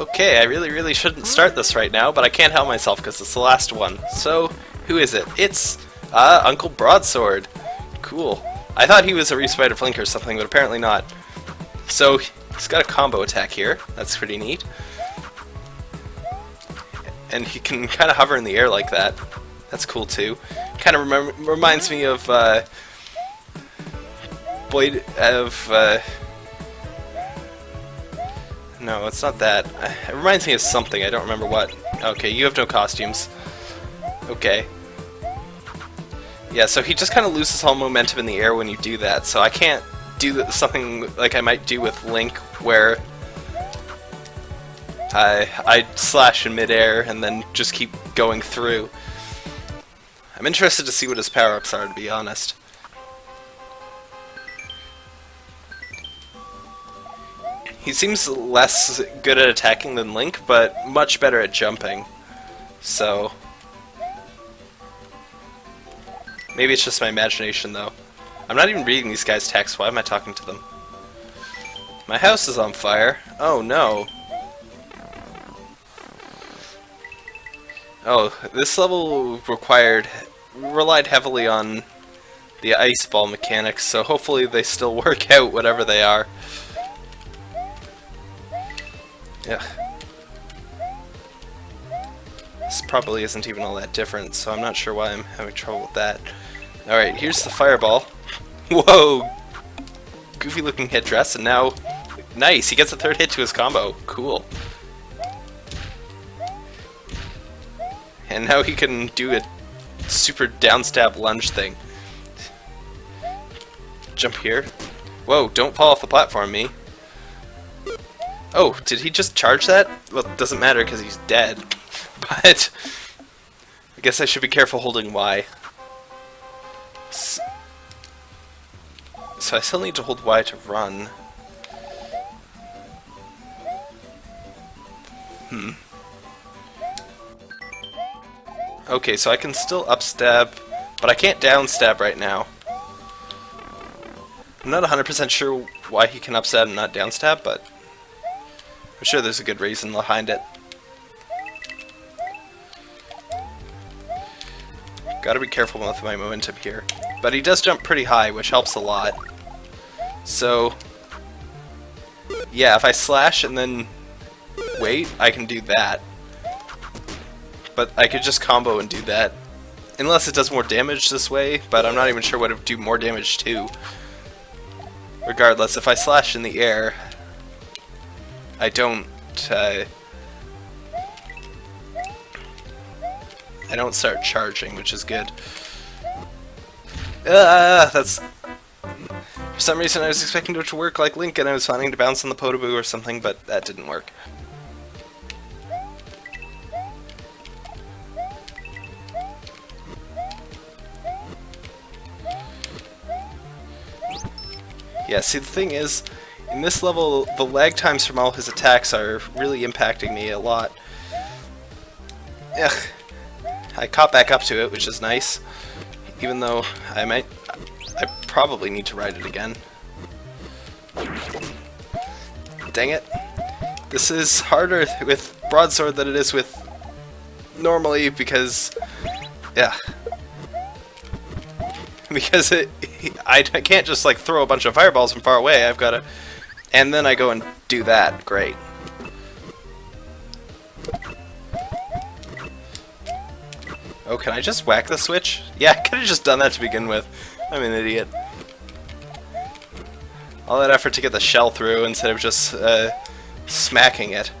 Okay, I really, really shouldn't start this right now, but I can't help myself because it's the last one. So, who is it? It's uh, Uncle Broadsword. Cool. I thought he was a Respider Flink or something, but apparently not. So, he's got a combo attack here. That's pretty neat. And he can kind of hover in the air like that. That's cool too. Kind of reminds me of uh, of. Uh, no, it's not that. It reminds me of something. I don't remember what. Okay, you have no costumes. Okay. Yeah, so he just kind of loses all momentum in the air when you do that, so I can't do something like I might do with Link, where I, I slash in midair and then just keep going through. I'm interested to see what his power-ups are, to be honest. He seems less good at attacking than Link, but much better at jumping. So... Maybe it's just my imagination, though. I'm not even reading these guys' texts. Why am I talking to them? My house is on fire. Oh, no. Oh, this level required... relied heavily on the ice ball mechanics, so hopefully they still work out, whatever they are. Yeah. This probably isn't even all that different, so I'm not sure why I'm having trouble with that. Alright, here's the fireball. Whoa! Goofy looking headdress, and now... Nice, he gets a third hit to his combo. Cool. And now he can do a super downstab lunge thing. Jump here. Whoa, don't fall off the platform, me. Oh, did he just charge that? Well, it doesn't matter because he's dead. But I guess I should be careful holding Y. So I still need to hold Y to run. Hmm. Okay, so I can still upstab, but I can't downstab right now. I'm not 100% sure why he can upstab and not downstab, but I'm sure there's a good reason behind it. Gotta be careful with my momentum here. But he does jump pretty high, which helps a lot. So, yeah, if I slash and then wait, I can do that. But I could just combo and do that. Unless it does more damage this way, but I'm not even sure what it would do more damage to. Regardless, if I slash in the air, I don't, uh, I don't start charging, which is good. Ah, that's... For some reason I was expecting it to work like Link and I was planning to bounce on the Podoboo or something, but that didn't work. Yeah, see the thing is, in this level, the lag times from all his attacks are really impacting me a lot. Ugh. I caught back up to it, which is nice. Even though I might... I probably need to ride it again. Dang it. This is harder with Broadsword than it is with normally because... Yeah. Because it, I can't just like throw a bunch of fireballs from far away, I've got to and then I go and do that. Great. Oh, can I just whack the switch? Yeah, I could have just done that to begin with. I'm an idiot. All that effort to get the shell through instead of just uh, smacking it.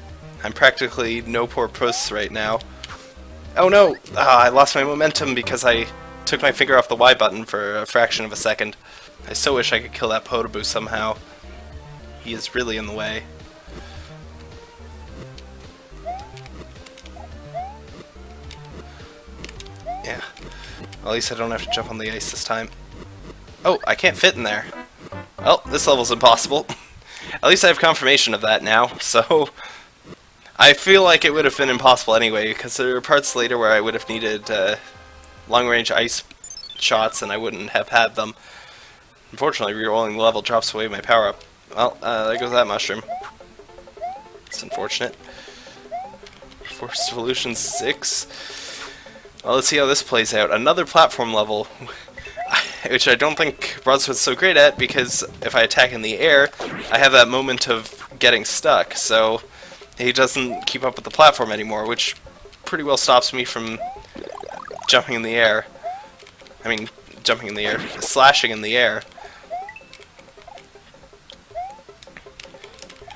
I'm practically no poor puss right now. Oh no! Oh, I lost my momentum because I took my finger off the Y button for a fraction of a second. I so wish I could kill that Podoboo somehow. He is really in the way. Yeah. At least I don't have to jump on the ice this time. Oh, I can't fit in there. Well, this level's impossible. at least I have confirmation of that now, so... I feel like it would have been impossible anyway, because there are parts later where I would have needed uh, long-range ice shots and I wouldn't have had them. Unfortunately, re-rolling the level drops away my power-up. Well, uh, there goes that mushroom. It's unfortunate. Forest Evolution 6. Well, let's see how this plays out. Another platform level, which I don't think Broadsword's so great at, because if I attack in the air, I have that moment of getting stuck, so he doesn't keep up with the platform anymore, which pretty well stops me from jumping in the air. I mean, jumping in the air, slashing in the air.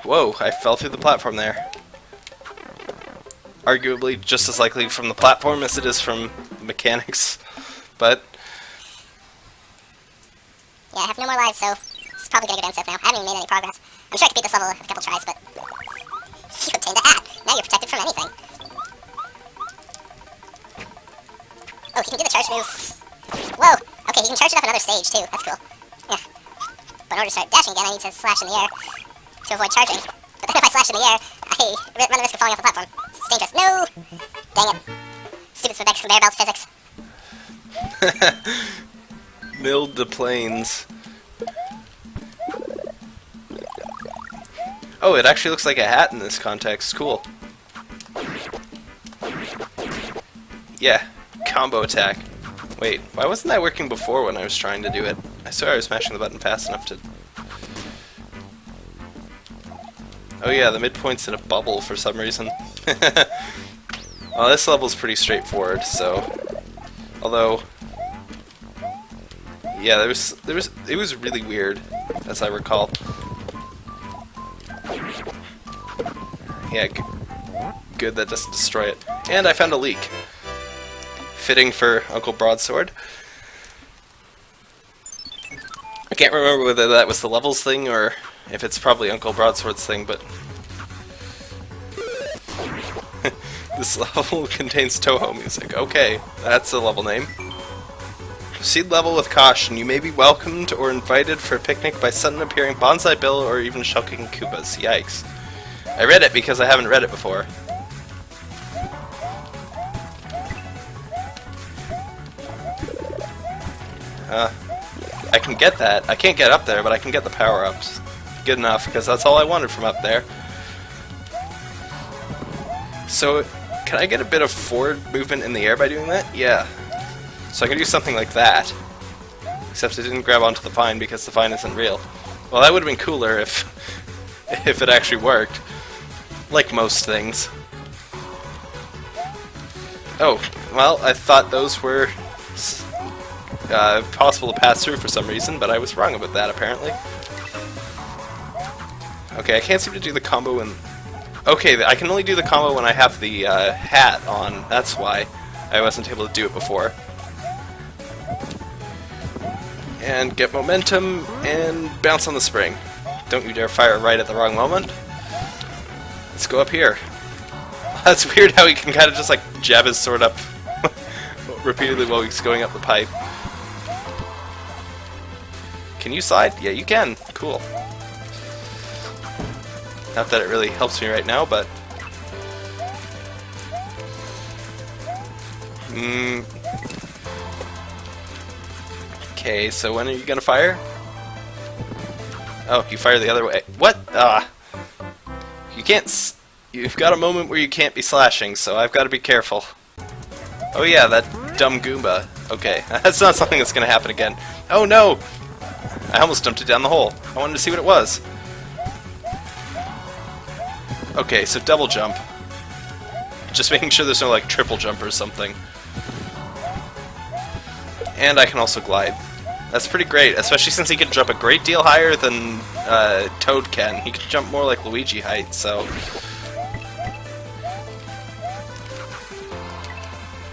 Whoa, I fell through the platform there. Arguably just as likely from the platform as it is from mechanics, but... Yeah, I have no more lives, so it's probably gonna go down south now. I haven't even made any progress. I'm sure I could beat this level a couple tries, but... You obtained the hat! Now you're protected from anything. Oh, he can do the charge move. Whoa! Okay, he can charge it off another stage, too. That's cool. Yeah. But in order to start dashing again, I need to slash in the air to avoid charging. But then if I slash in the air, I run the risk of falling off the platform. It's dangerous. No! Dang it. Stupid Spebex conveyor belt physics. Milled the planes. Oh, it actually looks like a hat in this context. Cool. Yeah, combo attack. Wait, why wasn't that working before when I was trying to do it? I swear I was smashing the button fast enough to... Oh yeah, the midpoint's in a bubble for some reason. well, this level's pretty straightforward, so... Although... Yeah, there was... there was. It was really weird, as I recall. Yeah, good that doesn't destroy it. And I found a leak fitting for Uncle Broadsword. I can't remember whether that was the levels thing or if it's probably Uncle Broadsword's thing, but this level contains Touhou music. Okay, that's a level name. Proceed level with caution. You may be welcomed or invited for a picnic by sudden appearing Banzai Bill or even Shulking Koopas. Yikes. I read it because I haven't read it before. Uh, I can get that. I can't get up there, but I can get the power-ups. Good enough, because that's all I wanted from up there. So, can I get a bit of forward movement in the air by doing that? Yeah. So I can do something like that. Except it didn't grab onto the vine because the vine isn't real. Well, that would have been cooler if, if it actually worked. Like most things. Oh, well, I thought those were uh, possible to pass through for some reason, but I was wrong about that apparently. Okay, I can't seem to do the combo when... Okay, I can only do the combo when I have the uh, hat on, that's why I wasn't able to do it before. And get momentum, and bounce on the spring. Don't you dare fire right at the wrong moment. Let's go up here. That's weird how he can kind of just like jab his sword up repeatedly while he's going up the pipe. Can you slide? Yeah, you can. Cool. Not that it really helps me right now, but... Hmm. Okay, so when are you gonna fire? Oh, you fire the other way. What? Ah. You can't... You've got a moment where you can't be slashing, so I've got to be careful. Oh yeah, that dumb Goomba. Okay, that's not something that's gonna happen again. Oh no! I almost dumped it down the hole. I wanted to see what it was. Okay, so double jump. Just making sure there's no, like, triple jump or something. And I can also glide. That's pretty great, especially since he can jump a great deal higher than uh, Toad can. He can jump more like Luigi height, so...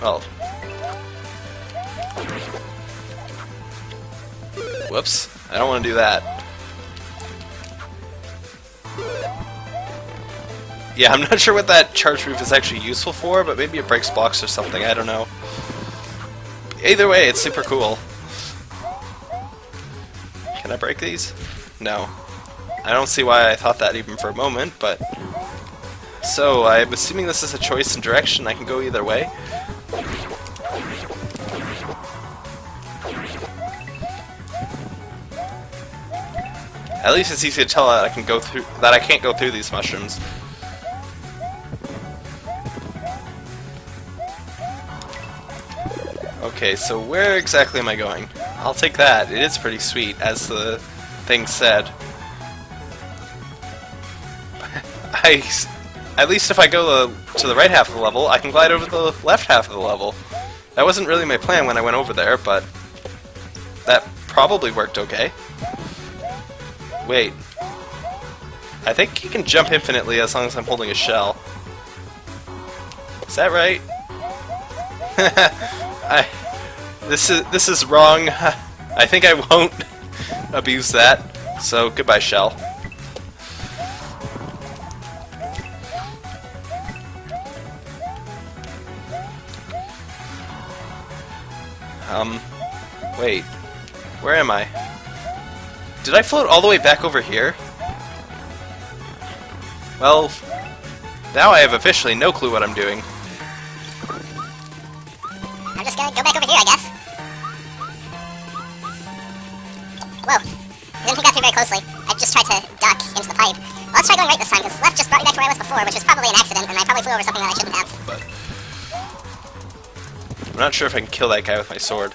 Well... Whoops. I don't want to do that. Yeah, I'm not sure what that charge move is actually useful for, but maybe it breaks blocks or something, I don't know. Either way, it's super cool. Can I break these? No. I don't see why I thought that even for a moment, but... So, I'm assuming this is a choice in direction, I can go either way. At least it's easy to tell that I can go through that I can't go through these mushrooms. Okay, so where exactly am I going? I'll take that. It is pretty sweet, as the thing said. I, at least if I go to the right half of the level, I can glide over the left half of the level. That wasn't really my plan when I went over there, but that probably worked okay. Wait. I think you can jump infinitely as long as I'm holding a shell. Is that right? I this is this is wrong. I think I won't abuse that. So goodbye, shell. Um, wait, where am I? Did I float all the way back over here? Well, now I have officially no clue what I'm doing. I'm just gonna go back over here, I guess. Whoa. I didn't think that through very closely. I just tried to duck into the pipe. Well, let's try going right this time, because left just brought me back to where I was before, which was probably an accident, and I probably flew over something that I shouldn't have. but I'm not sure if I can kill that guy with my sword.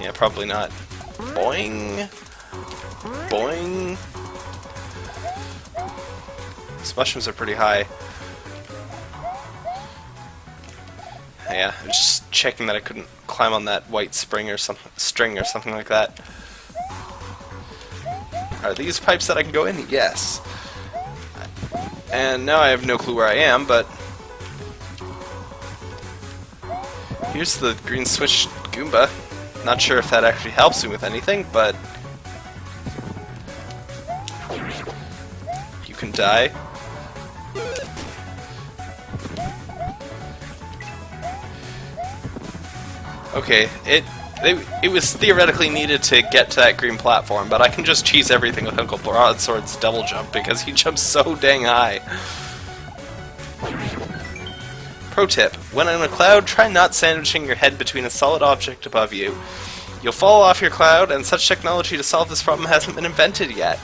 Yeah, probably not. Boing. Boing. These mushrooms are pretty high. Yeah, I was just checking that I couldn't climb on that white spring or some string or something like that. Are these pipes that I can go in? Yes. And now I have no clue where I am, but Here's the green switch Goomba. Not sure if that actually helps me with anything, but... You can die. Okay, it, it it was theoretically needed to get to that green platform, but I can just cheese everything with Uncle Broadsword's double jump because he jumps so dang high. Pro tip, when in a cloud, try not sandwiching your head between a solid object above you. You'll fall off your cloud, and such technology to solve this problem hasn't been invented yet.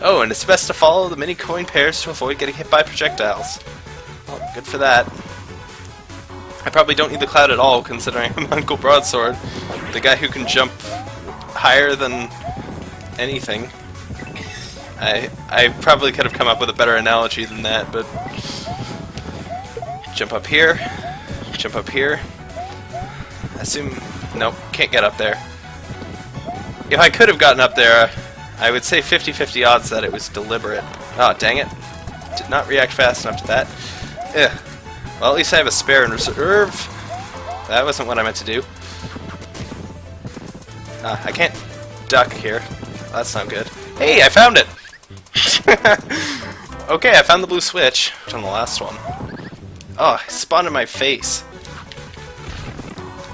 Oh, and it's best to follow the mini coin pairs to avoid getting hit by projectiles. Well, good for that. I probably don't need the cloud at all, considering I'm Uncle Broadsword, the guy who can jump higher than anything. I I probably could have come up with a better analogy than that, but Jump up here. Jump up here. Assume... Nope, can't get up there. If I could have gotten up there, uh, I would say 50-50 odds that it was deliberate. Oh, dang it. Did not react fast enough to that. Ugh. Well, at least I have a spare in reserve. That wasn't what I meant to do. Ah, I can't duck here. That's not good. Hey, I found it! okay, I found the blue switch. On the last one. Oh, it spawned in my face.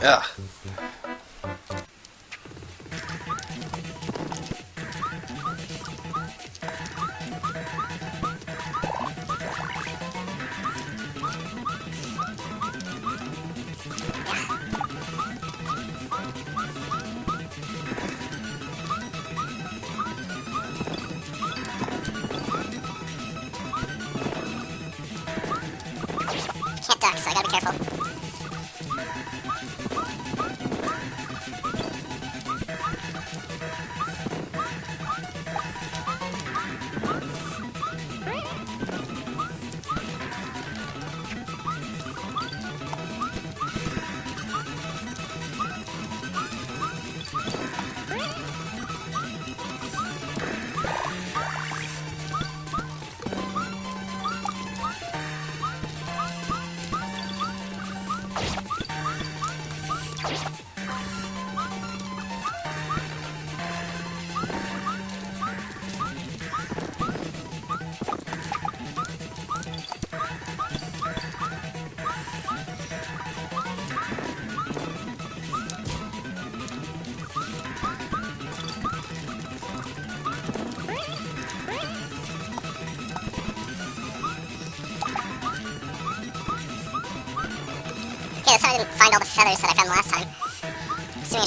Ugh.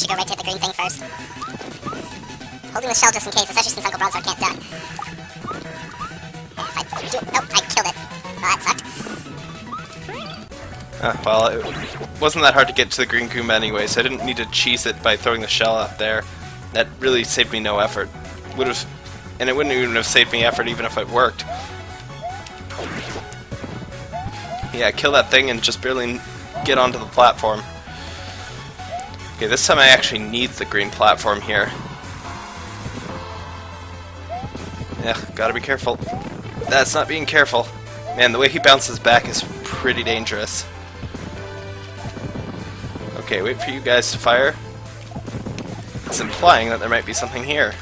Should go right to hit the green thing first. Holding the shell just in case, especially since Uncle Broadsword can't duck. If I do... Nope, I killed it. Well, that sucked. Uh, well, it wasn't that hard to get to the green Goomba anyway, so I didn't need to cheese it by throwing the shell out there. That really saved me no effort. Would have, and it wouldn't even have saved me effort even if it worked. Yeah, kill that thing and just barely get onto the platform. Okay, this time I actually need the green platform here. Yeah, gotta be careful. That's not being careful. Man, the way he bounces back is pretty dangerous. Okay, wait for you guys to fire. It's implying that there might be something here.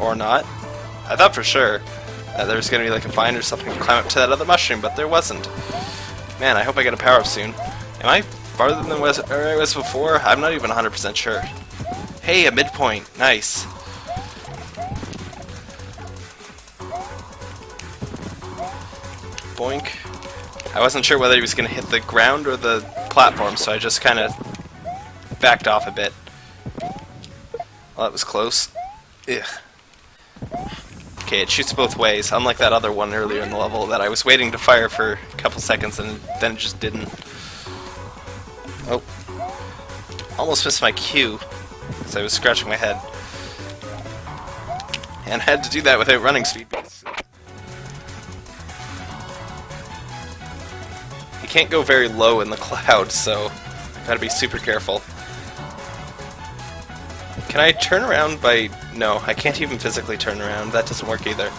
Or not. I thought for sure that there was going to be like a vine or something to climb up to that other mushroom, but there wasn't. Man, I hope I get a power-up soon. Am I farther than where uh, I was before? I'm not even 100% sure. Hey, a midpoint. Nice. Boink. I wasn't sure whether he was going to hit the ground or the platform, so I just kind of backed off a bit. Well, that was close. Ugh. Okay, it shoots both ways, unlike that other one earlier in the level that I was waiting to fire for a couple seconds and then it just didn't. Oh. Almost missed my cue, because I was scratching my head. And had to do that without running speed. You can't go very low in the cloud, so gotta be super careful. Can I turn around by... No, I can't even physically turn around. That doesn't work either.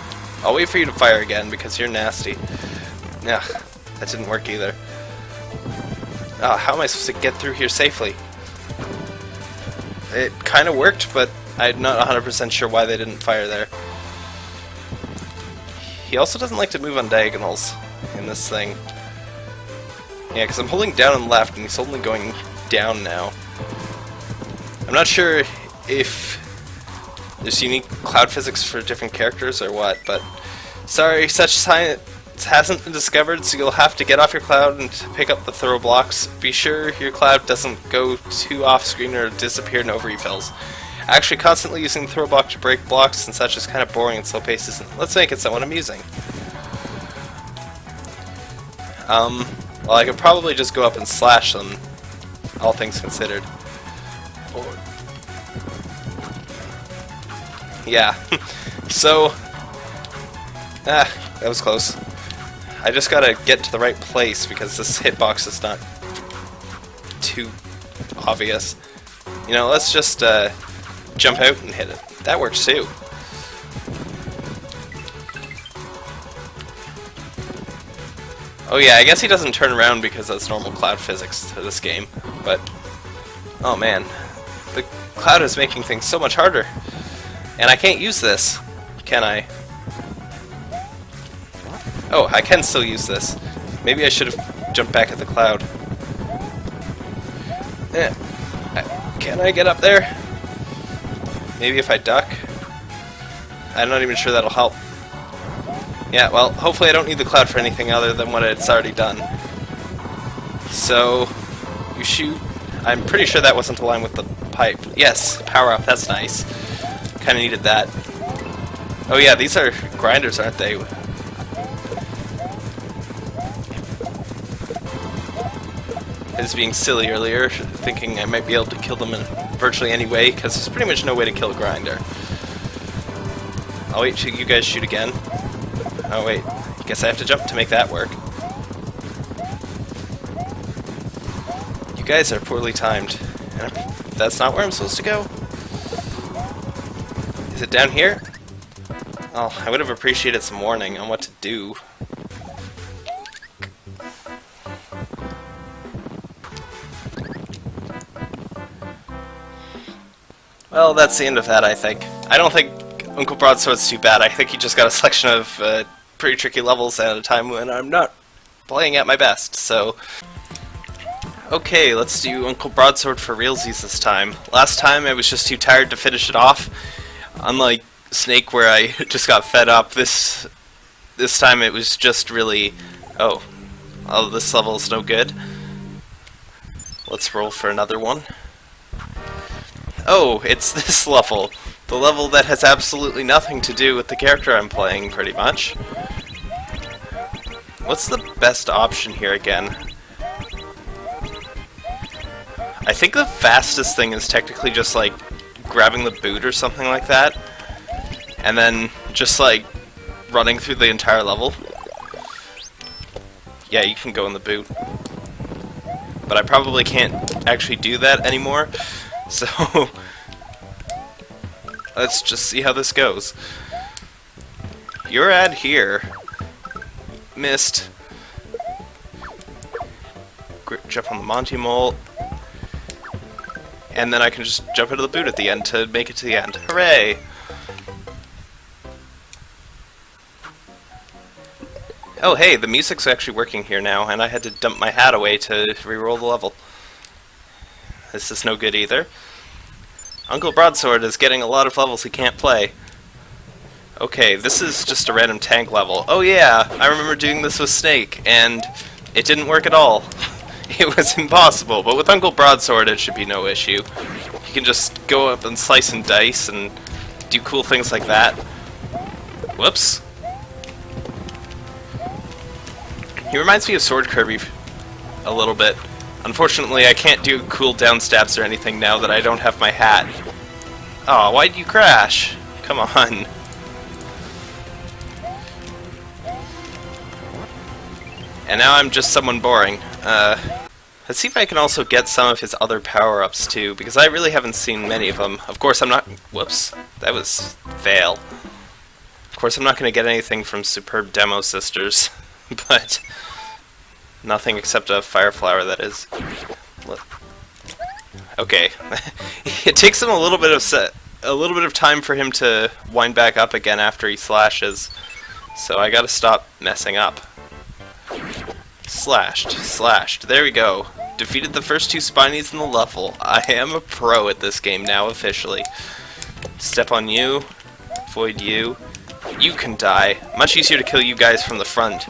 I'll wait for you to fire again, because you're nasty. Yeah, that didn't work either. Oh, how am I supposed to get through here safely? It kind of worked, but I'm not 100% sure why they didn't fire there. He also doesn't like to move on diagonals in this thing. Yeah, because I'm holding down and left, and he's only going down now. I'm not sure if there's unique cloud physics for different characters or what, but sorry, such science hasn't been discovered, so you'll have to get off your cloud and pick up the throw blocks. Be sure your cloud doesn't go too off-screen or disappear in overfills. Actually, constantly using the throw block to break blocks and such is kind of boring and slow paced, isn't Let's make it somewhat amusing. Um, well, I could probably just go up and slash them, all things considered. Yeah. so, ah, that was close. I just gotta get to the right place because this hitbox is not too obvious. You know, let's just uh, jump out and hit it. That works too. Oh yeah, I guess he doesn't turn around because that's normal cloud physics to this game, but... Oh man, the cloud is making things so much harder. And I can't use this, can I? Oh, I can still use this. Maybe I should have jumped back at the cloud. Eh. Can I get up there? Maybe if I duck? I'm not even sure that'll help. Yeah, well, hopefully I don't need the cloud for anything other than what it's already done. So, you shoot. I'm pretty sure that wasn't aligned with the pipe. Yes, power up, that's nice. Kind of needed that. Oh yeah, these are grinders, aren't they? I was being silly earlier, thinking I might be able to kill them in virtually any way, because there's pretty much no way to kill a grinder. I'll wait till you guys shoot again. Oh wait, guess I have to jump to make that work. You guys are poorly timed. That's not where I'm supposed to go Is it down here? Oh, I would have appreciated some warning on what to do. Well, that's the end of that, I think. I don't think Uncle Broadsword's too bad. I think he just got a selection of uh, pretty tricky levels at a time when I'm not playing at my best, so... Okay, let's do Uncle Broadsword for realsies this time. Last time I was just too tired to finish it off, unlike Snake where I just got fed up, this this time it was just really, oh, oh this level is no good. Let's roll for another one. Oh, it's this level. The level that has absolutely nothing to do with the character I'm playing, pretty much. What's the best option here again? I think the fastest thing is technically just like grabbing the boot or something like that, and then just like running through the entire level. Yeah, you can go in the boot. But I probably can't actually do that anymore, so let's just see how this goes. Your ad here. Missed. Jump on the Monty Mole. And then I can just jump into the boot at the end to make it to the end. Hooray! Oh hey, the music's actually working here now, and I had to dump my hat away to reroll the level. This is no good either. Uncle Broadsword is getting a lot of levels he can't play. Okay, this is just a random tank level. Oh yeah, I remember doing this with Snake, and it didn't work at all. it was impossible, but with Uncle Broadsword it should be no issue. You can just go up and slice and dice and do cool things like that. Whoops. He reminds me of Sword Kirby a little bit. Unfortunately, I can't do cool down stabs or anything now that I don't have my hat. Aw, oh, why'd you crash? Come on. And now I'm just someone boring. Uh, let's see if I can also get some of his other power-ups too, because I really haven't seen many of them. Of course I'm not... Whoops. That was... fail. Of course I'm not going to get anything from Superb Demo Sisters, but... Nothing except a fire flower, that is. Okay. it takes him a little bit of set, a little bit of time for him to wind back up again after he slashes. So I gotta stop messing up. Slashed, slashed. There we go. Defeated the first two Spinies in the level. I am a pro at this game now, officially. Step on you. Void you. You can die. Much easier to kill you guys from the front.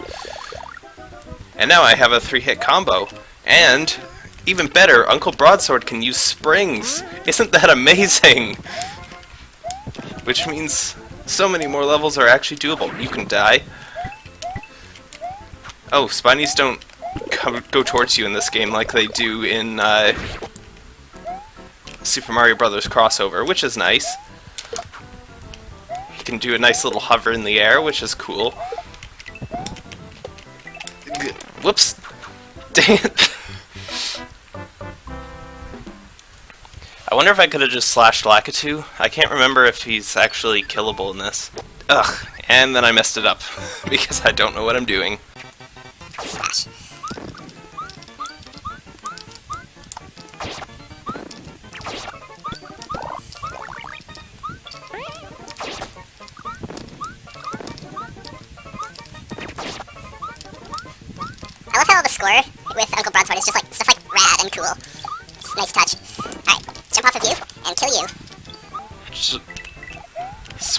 And now I have a three-hit combo. And, even better, Uncle Broadsword can use springs. Isn't that amazing? Which means so many more levels are actually doable. You can die. Oh, Spinies don't come, go towards you in this game like they do in uh, Super Mario Brothers crossover, which is nice. You can do a nice little hover in the air, which is cool. Whoops! Dang! I wonder if I could have just slashed Lakitu. I can't remember if he's actually killable in this. Ugh, and then I messed it up, because I don't know what I'm doing.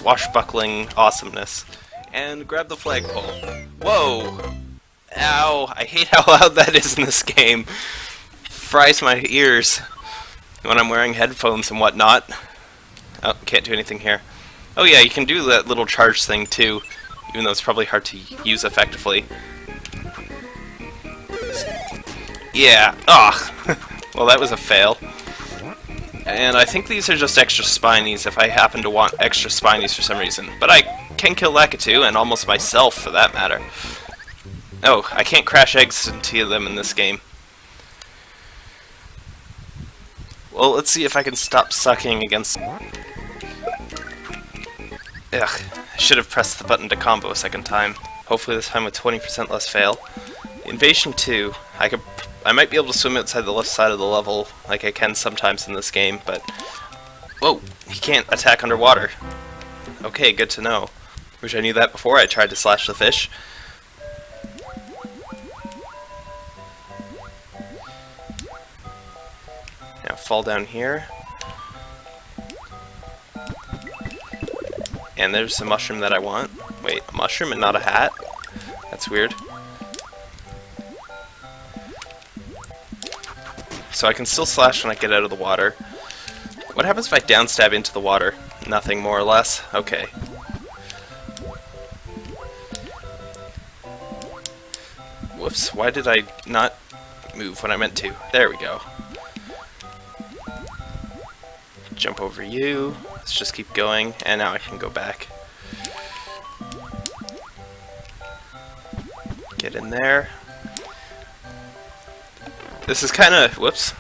Swashbuckling awesomeness. And grab the flagpole. Oh. Whoa! Ow! I hate how loud that is in this game. Fries my ears when I'm wearing headphones and whatnot. Oh, can't do anything here. Oh yeah, you can do that little charge thing too, even though it's probably hard to use effectively. Yeah. Ugh. well, that was a fail. And I think these are just extra spinies if I happen to want extra spinies for some reason. But I can kill Lakitu, and almost myself for that matter. Oh, I can't crash eggs into them in this game. Well, let's see if I can stop sucking against... Ugh, I should have pressed the button to combo a second time. Hopefully this time with 20% less fail. Invasion 2, I could I might be able to swim outside the left side of the level, like I can sometimes in this game, but... Whoa! He can't attack underwater. Okay, good to know. Wish I knew that before I tried to slash the fish. Now fall down here. And there's a mushroom that I want. Wait, a mushroom and not a hat? That's weird. So I can still slash when I get out of the water. What happens if I downstab into the water? Nothing, more or less? Okay. Whoops, why did I not move when I meant to? There we go. Jump over you. Let's just keep going, and now I can go back. Get in there. This is kind of... whoops.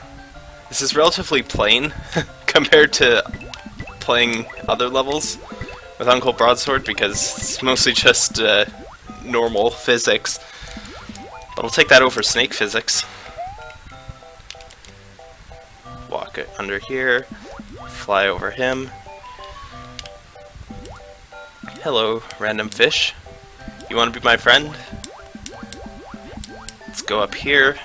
This is relatively plain compared to playing other levels with Uncle Broadsword because it's mostly just uh, normal physics. But I'll take that over snake physics. Walk it under here, fly over him. Hello, random fish. You want to be my friend? Let's go up here.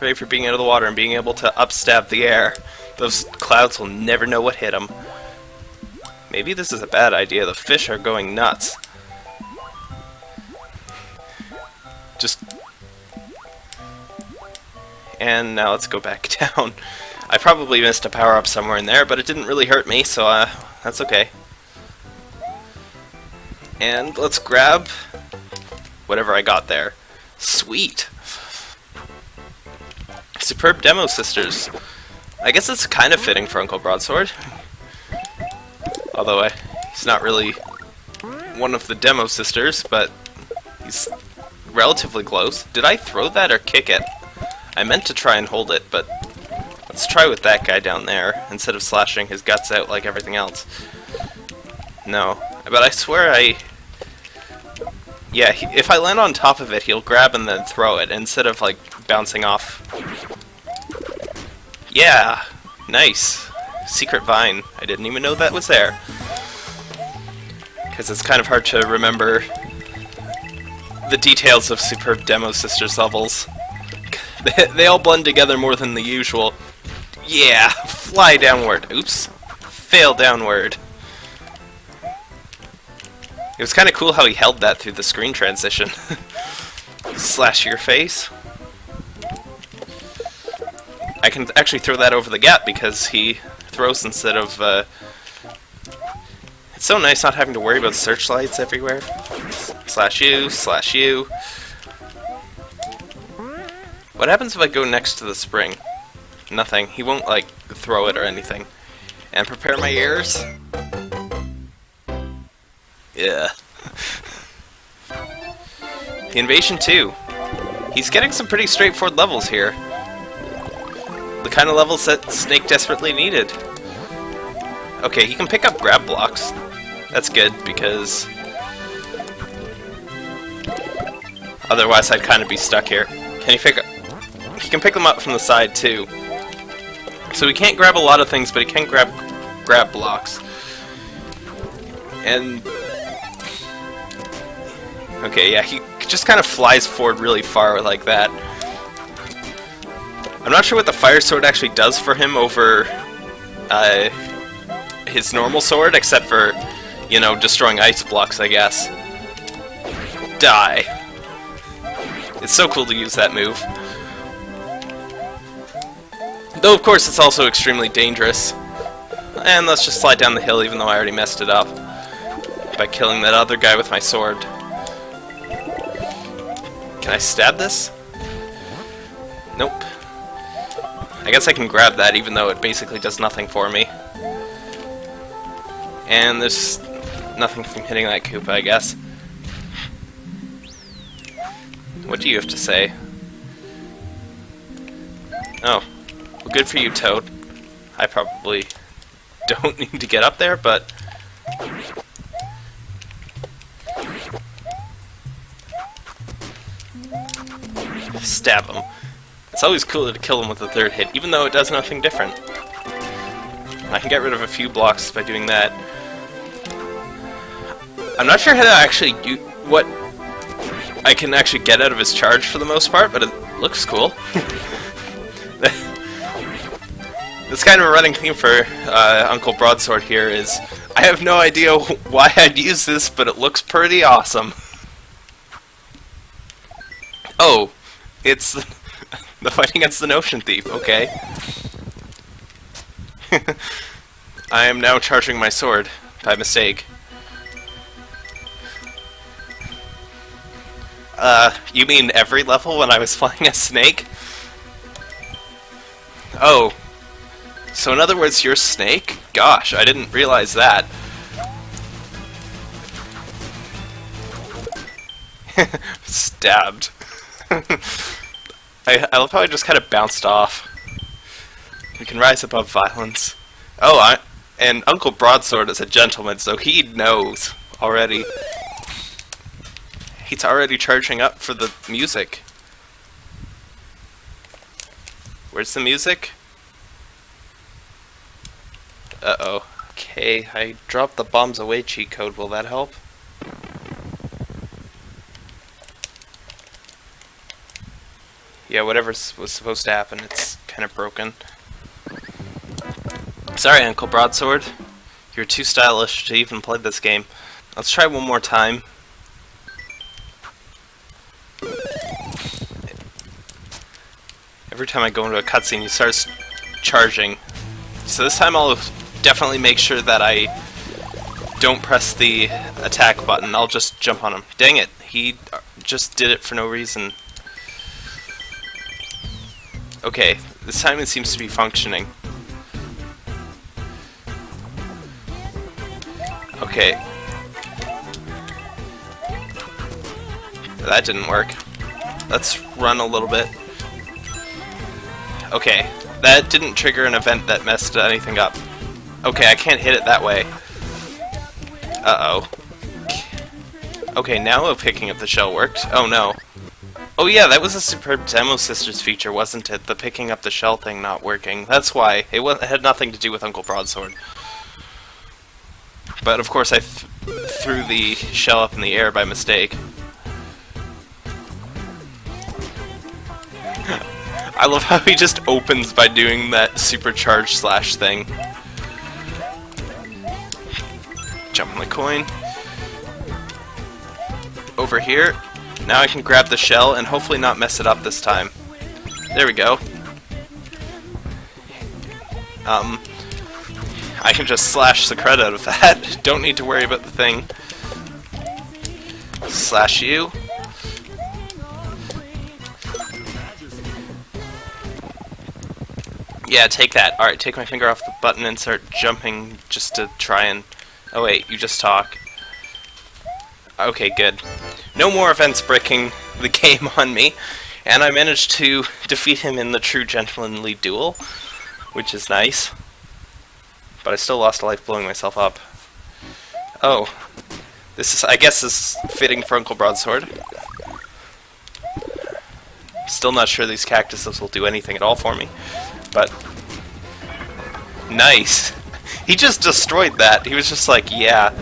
Ready for being out of the water and being able to upstab the air. Those clouds will never know what hit them. Maybe this is a bad idea. The fish are going nuts. Just... And now let's go back down. I probably missed a power-up somewhere in there, but it didn't really hurt me, so uh, that's okay. And let's grab whatever I got there. Sweet! Superb Demo Sisters. I guess it's kind of fitting for Uncle Broadsword. Although I, he's not really one of the Demo Sisters, but he's relatively close. Did I throw that or kick it? I meant to try and hold it, but let's try with that guy down there, instead of slashing his guts out like everything else. No. But I swear I... Yeah, he, if I land on top of it, he'll grab and then throw it, instead of, like, bouncing off yeah! Nice! Secret Vine. I didn't even know that was there. Because it's kind of hard to remember the details of Superb Demo Sisters levels. They, all blend together more than the usual. Yeah! Fly downward. Oops. Fail downward. It was kind of cool how he held that through the screen transition. Slash your face. I can actually throw that over the gap because he throws instead of... Uh... It's so nice not having to worry about searchlights everywhere. Slash you, slash you. What happens if I go next to the spring? Nothing. He won't, like, throw it or anything. And prepare my ears? Yeah. the Invasion 2. He's getting some pretty straightforward levels here kind of levels that Snake desperately needed. Okay, he can pick up grab blocks. That's good, because... Otherwise I'd kind of be stuck here. Can he pick up... He can pick them up from the side, too. So he can't grab a lot of things, but he can grab grab blocks. And... Okay, yeah, he just kind of flies forward really far like that. I'm not sure what the fire sword actually does for him over uh, his normal sword, except for, you know, destroying ice blocks, I guess. Die. It's so cool to use that move. Though, of course, it's also extremely dangerous. And let's just slide down the hill, even though I already messed it up. By killing that other guy with my sword. Can I stab this? Nope. I guess I can grab that even though it basically does nothing for me. And there's nothing from hitting that Koopa, I guess. What do you have to say? Oh. Well, good for you, Toad. I probably don't need to get up there, but... Stab him. It's always cooler to kill them with a third hit, even though it does nothing different. I can get rid of a few blocks by doing that. I'm not sure how to actually do what I can actually get out of his charge for the most part, but it looks cool. This kind of a running theme for uh, Uncle Broadsword here is I have no idea why I'd use this, but it looks pretty awesome. Oh, it's the fight against the Notion Thief, okay. I am now charging my sword, by mistake. Uh, you mean every level when I was flying a snake? Oh. So in other words, you're Snake? Gosh, I didn't realize that. Stabbed. I, I love how I just kind of bounced off. We can rise above violence. Oh, I, and Uncle Broadsword is a gentleman, so he knows already. He's already charging up for the music. Where's the music? Uh-oh. Okay, I dropped the bombs away cheat code. Will that help? Yeah, whatever was supposed to happen, it's kind of broken. Sorry, Uncle Broadsword. You're too stylish to even play this game. Let's try one more time. Every time I go into a cutscene, he starts charging. So this time I'll definitely make sure that I don't press the attack button. I'll just jump on him. Dang it, he just did it for no reason. Okay, this time it seems to be functioning. Okay. That didn't work. Let's run a little bit. Okay, that didn't trigger an event that messed anything up. Okay, I can't hit it that way. Uh-oh. Okay, now picking up the shell worked. Oh no. Oh yeah, that was a superb Demo Sisters feature, wasn't it? The picking up the shell thing not working. That's why. It, it had nothing to do with Uncle Broadsword. But of course I th threw the shell up in the air by mistake. I love how he just opens by doing that supercharged slash thing. Jump on the coin. Over here. Now I can grab the shell and hopefully not mess it up this time. There we go. Um, I can just slash the credit out of that. Don't need to worry about the thing. Slash you. Yeah, take that. Alright, take my finger off the button and start jumping just to try and... Oh wait, you just talk. Okay, good. No more events breaking the game on me, and I managed to defeat him in the true gentlemanly duel, which is nice. But I still lost a life blowing myself up. Oh. This is, I guess, is fitting for Uncle Broadsword. Still not sure these cactuses will do anything at all for me. But... Nice! He just destroyed that. He was just like, yeah.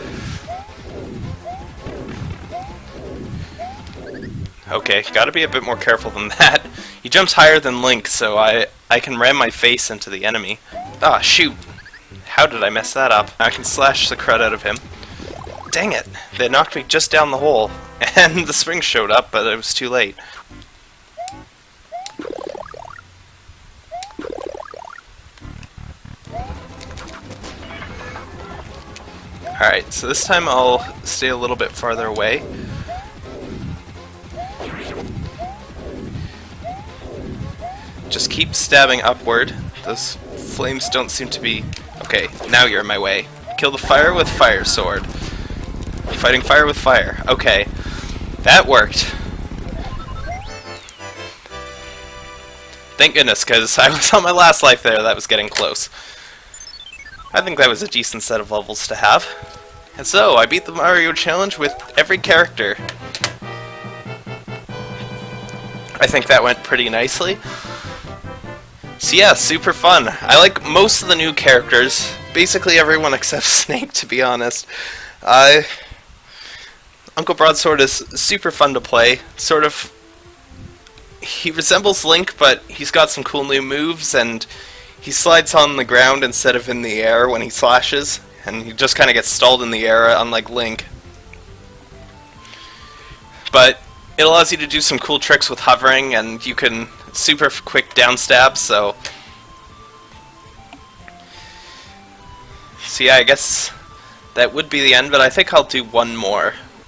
Okay, gotta be a bit more careful than that. He jumps higher than Link, so I, I can ram my face into the enemy. Ah, shoot! How did I mess that up? I can slash the crud out of him. Dang it! They knocked me just down the hole, and the spring showed up, but it was too late. Alright, so this time I'll stay a little bit farther away. Just keep stabbing upward. Those flames don't seem to be Okay, now you're in my way. Kill the fire with fire sword. Fighting fire with fire. Okay. That worked. Thank goodness, because I was on my last life there, that was getting close. I think that was a decent set of levels to have. And so, I beat the Mario Challenge with every character. I think that went pretty nicely. So yeah, super fun. I like most of the new characters. Basically everyone except Snake, to be honest. Uh, Uncle Broadsword is super fun to play. Sort of... He resembles Link, but he's got some cool new moves, and he slides on the ground instead of in the air when he slashes, and he just kind of gets stalled in the air, unlike Link. But it allows you to do some cool tricks with hovering, and you can super quick down stab, so... So yeah, I guess that would be the end, but I think I'll do one more.